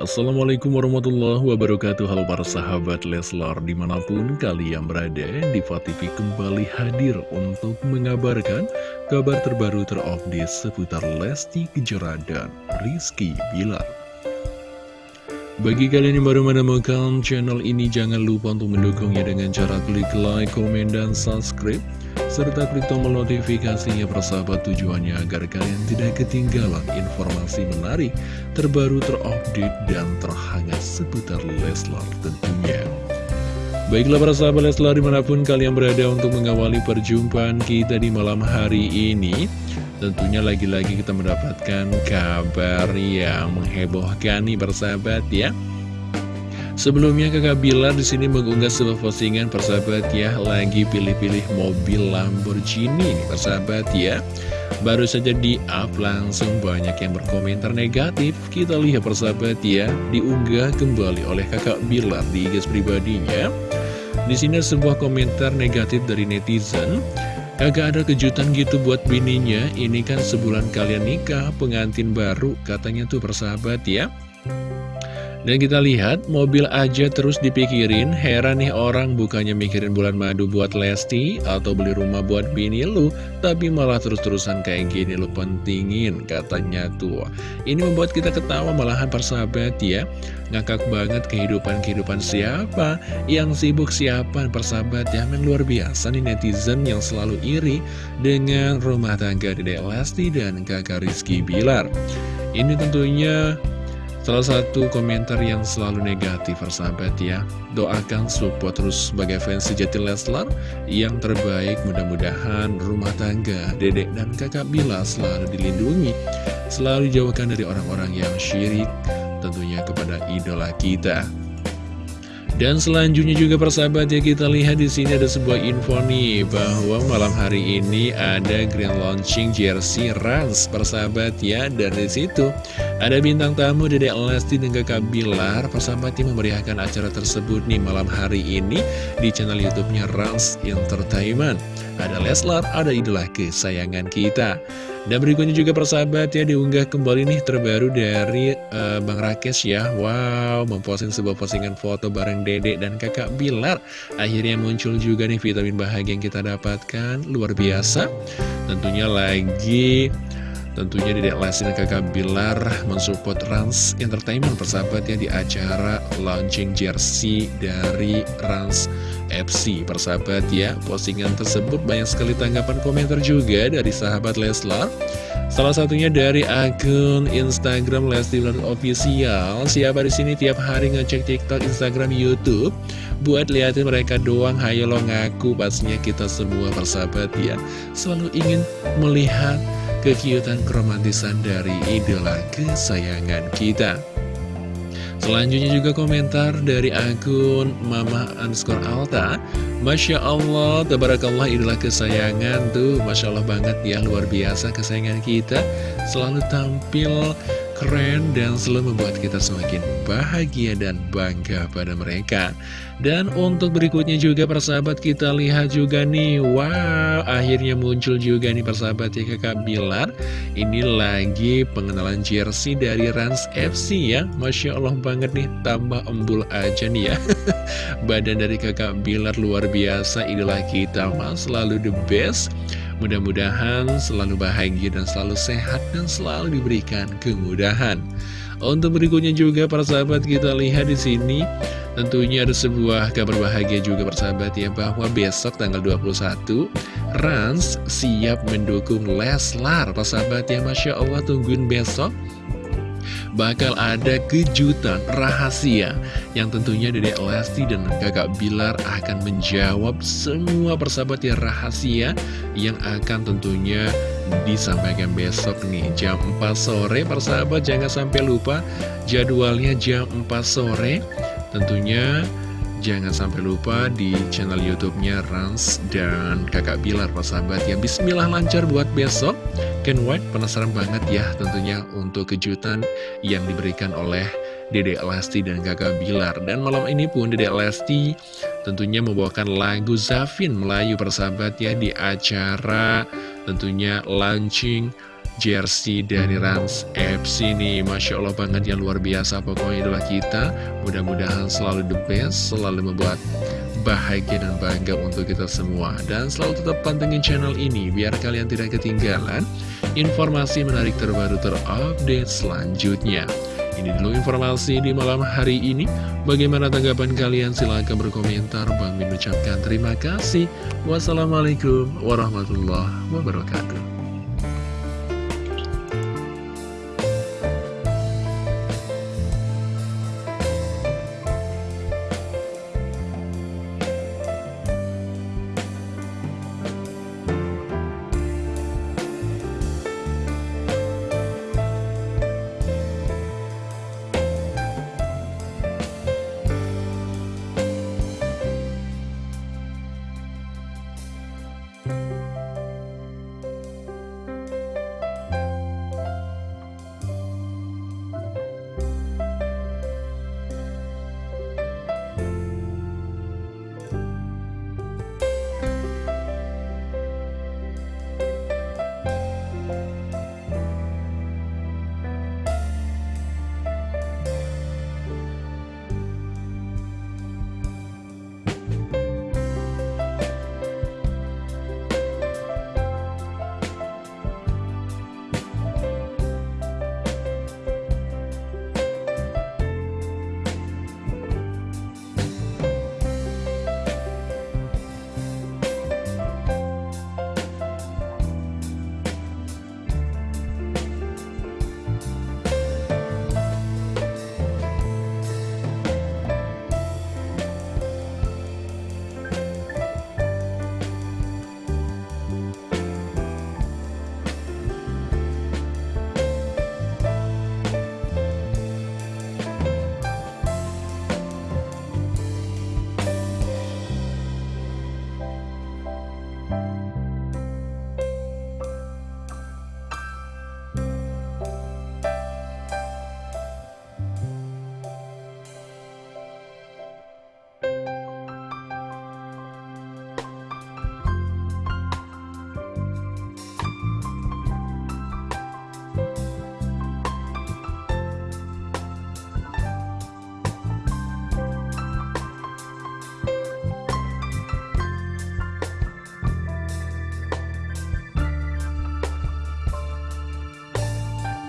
Assalamualaikum warahmatullahi wabarakatuh. Halo para sahabat Leslar Di mana pun kalian berada Diva TV kembali hadir Untuk mengabarkan kabar terbaru terupdate Seputar Lesti Kejora dan Rizky Bilar. Bagi kalian yang baru menemukan channel ini Jangan lupa untuk mendukungnya dengan cara klik like, komen, dan subscribe serta klik tombol notifikasinya persahabat tujuannya agar kalian tidak ketinggalan informasi menarik, terbaru, terupdate, dan terhangat seputar Leslar tentunya. Baiklah para sahabat Leslar di mana pun kalian berada untuk mengawali perjumpaan kita di malam hari ini Tentunya lagi-lagi kita mendapatkan kabar yang menghebohkan nih persahabat ya Sebelumnya kakak Bilar di sini mengunggah sebuah postingan persahabat ya lagi pilih-pilih mobil Lamborghini nih persahabat ya. Baru saja di up langsung banyak yang berkomentar negatif. Kita lihat persahabat ya diunggah kembali oleh kakak Bilar di IG pribadinya. Di sini sebuah komentar negatif dari netizen. Kagak ada kejutan gitu buat bininya, ini kan sebulan kalian nikah, pengantin baru, katanya tuh persahabat ya. Dan kita lihat, mobil aja terus dipikirin, heran nih orang bukannya mikirin bulan madu buat Lesti atau beli rumah buat bini lu, tapi malah terus-terusan kayak gini lu pentingin, katanya tuh. Ini membuat kita ketawa malahan persahabat ya, ngakak banget kehidupan-kehidupan siapa, yang sibuk siapa persahabat ya, yang luar biasa nih netizen yang selalu iri dengan rumah tangga Dede Lesti dan kakak Rizky Bilar. Ini tentunya Salah satu komentar yang selalu negatif persahabat ya. Doakan support terus sebagai fans sejati Leslar. Yang terbaik mudah-mudahan rumah tangga Dedek dan kakak Bila selalu dilindungi. Selalu jauhkan dari orang-orang yang syirik Tentunya kepada idola kita. Dan selanjutnya juga persahabat ya kita lihat di sini ada sebuah info nih bahwa malam hari ini ada grand launching jersey Rans persahabat ya dan di situ ada bintang tamu Dede Lesti dan Kakak Bilar persahabat yang memeriahkan acara tersebut nih malam hari ini di channel YouTube-nya Rans Entertainment. Ada Leslar, ada idola kesayangan kita. Dan berikutnya juga persahabat ya diunggah kembali nih terbaru dari uh, Bang Rakes ya Wow memposting sebuah postingan foto bareng dedek dan kakak Bilar Akhirnya muncul juga nih vitamin bahagia yang kita dapatkan Luar biasa Tentunya lagi Tentunya Dedek Lesti dan kakak Bilar mensupport Rans Entertainment persahabat ya di acara launching jersey dari Rans FC persahabat ya Postingan tersebut banyak sekali tanggapan komentar juga dari sahabat Leslar. Salah satunya dari akun Instagram Lesti Bilar Official. Siapa di sini tiap hari ngecek TikTok, Instagram, Youtube? Buat liatin mereka doang, hayo lo ngaku Pastinya kita semua persahabat ya. Selalu ingin melihat kekiutan keromantisan dari idola kesayangan kita. Selanjutnya juga komentar dari akun Mama underscore Alta. Masya Allah, Tabarakallah idola kesayangan tuh. Masya Allah banget ya, luar biasa kesayangan kita. Selalu tampil keren dan selalu membuat kita semakin bahagia dan bangga pada mereka. Dan untuk berikutnya juga persahabat kita lihat juga nih. Wow akhirnya muncul juga nih persahabat ya kakak Bilar. Ini lagi pengenalan jersey dari Rans FC ya. Masya Allah banget nih tambah embul aja nih ya. Badan dari kakak Bilar luar biasa idola kita mas. Selalu the best Mudah-mudahan selalu bahagia dan selalu sehat dan selalu diberikan kemudahan. Untuk berikutnya juga para sahabat kita lihat di sini tentunya ada sebuah kabar bahagia juga persahabat ya bahwa besok tanggal 21 Rans siap mendukung Leslar persahabat ya Masya Allah tungguin besok bakal ada kejutan rahasia yang tentunya Dede Lesti dan kakak Bilar akan menjawab semua persahabat yang rahasia yang akan tentunya disampaikan besok nih. Jam 4 sore persahabat jangan sampai lupa jadwalnya jam 4 sore. Tentunya Jangan sampai lupa di channel YouTube-nya Rans dan Kakak Bilar, persahabat ya. Bismillah lancar buat besok. Ken White penasaran banget ya tentunya untuk kejutan yang diberikan oleh Dede Lesti dan Kakak Bilar. Dan malam ini pun Dede Lesti tentunya membawakan lagu Zafin Melayu persahabat ya di acara tentunya launching jersey dari Rans FC ini Masya Allah banget yang luar biasa pokoknya adalah kita. Mudah-mudahan selalu the best selalu membuat bahagia dan bangga untuk kita semua. Dan selalu tetap pantengin channel ini biar kalian tidak ketinggalan informasi menarik terbaru terupdate selanjutnya. Ini dulu informasi di malam hari ini. Bagaimana tanggapan kalian? Silahkan berkomentar. Bang Min ucapkan terima kasih. Wassalamualaikum warahmatullahi wabarakatuh